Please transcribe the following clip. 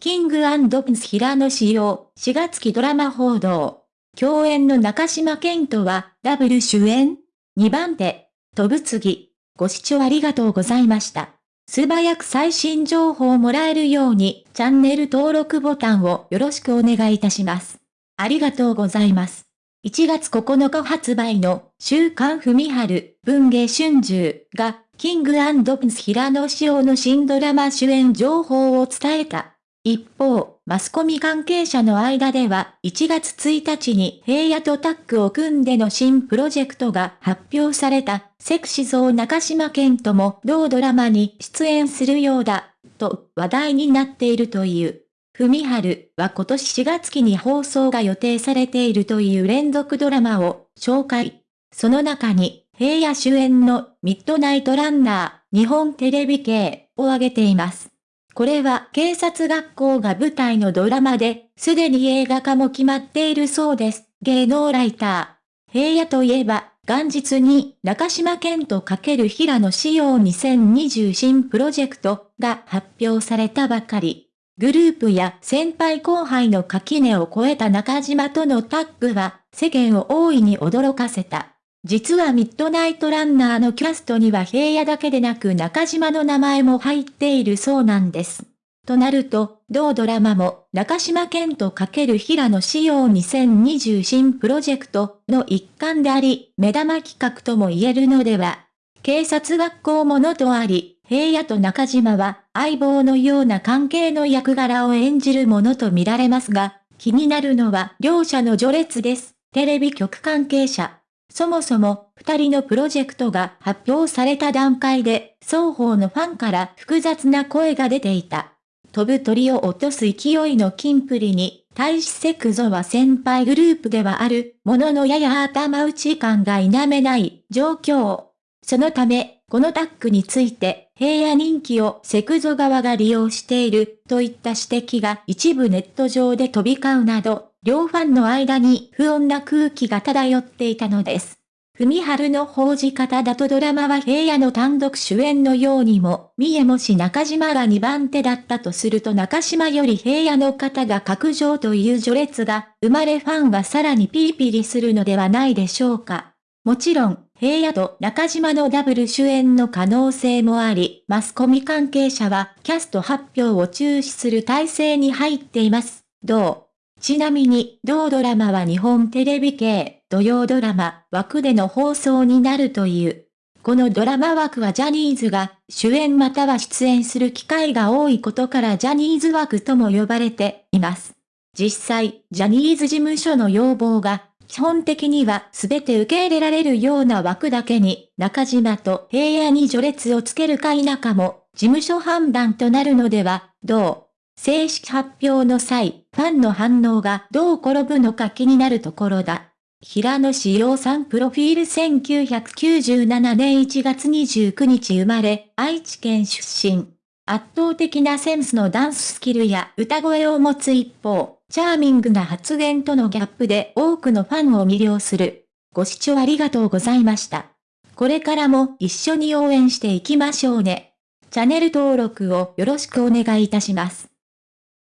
キングプンス平野仕様、4月期ドラマ報道。共演の中島健人は、ダブル主演 ?2 番手、飛ぶ次。ご視聴ありがとうございました。素早く最新情報をもらえるように、チャンネル登録ボタンをよろしくお願いいたします。ありがとうございます。1月9日発売の週刊文春文芸春秋がキングプンス平野紫耀の新ドラマ主演情報を伝えた。一方、マスコミ関係者の間では1月1日に平野とタッグを組んでの新プロジェクトが発表されたセクシゾー中島健とも同ドラマに出演するようだ、と話題になっているという。文春は今年4月期に放送が予定されているという連続ドラマを紹介。その中に平野主演のミッドナイトランナー日本テレビ系を挙げています。これは警察学校が舞台のドラマで、すでに映画化も決まっているそうです。芸能ライター。平野といえば、元日に中島健とる平野仕様2020新プロジェクトが発表されたばかり。グループや先輩後輩の垣根を越えた中島とのタッグは世間を大いに驚かせた。実はミッドナイトランナーのキャストには平野だけでなく中島の名前も入っているそうなんです。となると、同ドラマも中島健とる平野仕様2020新プロジェクトの一環であり、目玉企画とも言えるのでは。警察学校ものとあり、平野と中島は相棒のような関係の役柄を演じるものと見られますが、気になるのは両者の序列です。テレビ局関係者。そもそも、二人のプロジェクトが発表された段階で、双方のファンから複雑な声が出ていた。飛ぶ鳥を落とす勢いのキンプリに、対しセクゾは先輩グループではあるもののやや頭打ち感が否めない状況。そのため、このタッグについて、平野人気をセクゾ側が利用しているといった指摘が一部ネット上で飛び交うなど、両ファンの間に不穏な空気が漂っていたのです。文春の報じ方だとドラマは平野の単独主演のようにも、見えもし中島が2番手だったとすると中島より平野の方が格上という序列が、生まれファンはさらにピリピリするのではないでしょうか。もちろん、平野と中島のダブル主演の可能性もあり、マスコミ関係者はキャスト発表を注視する体制に入っています。どう？ちなみに、同ドラマは日本テレビ系、土曜ドラマ、枠での放送になるという。このドラマ枠はジャニーズが主演または出演する機会が多いことからジャニーズ枠とも呼ばれています。実際、ジャニーズ事務所の要望が、基本的には全て受け入れられるような枠だけに、中島と平野に序列をつけるか否かも、事務所判断となるのでは、どう？正式発表の際、ファンの反応がどう転ぶのか気になるところだ。平野志陽さんプロフィール1997年1月29日生まれ、愛知県出身。圧倒的なセンスのダンススキルや歌声を持つ一方、チャーミングな発言とのギャップで多くのファンを魅了する。ご視聴ありがとうございました。これからも一緒に応援していきましょうね。チャンネル登録をよろしくお願いいたします。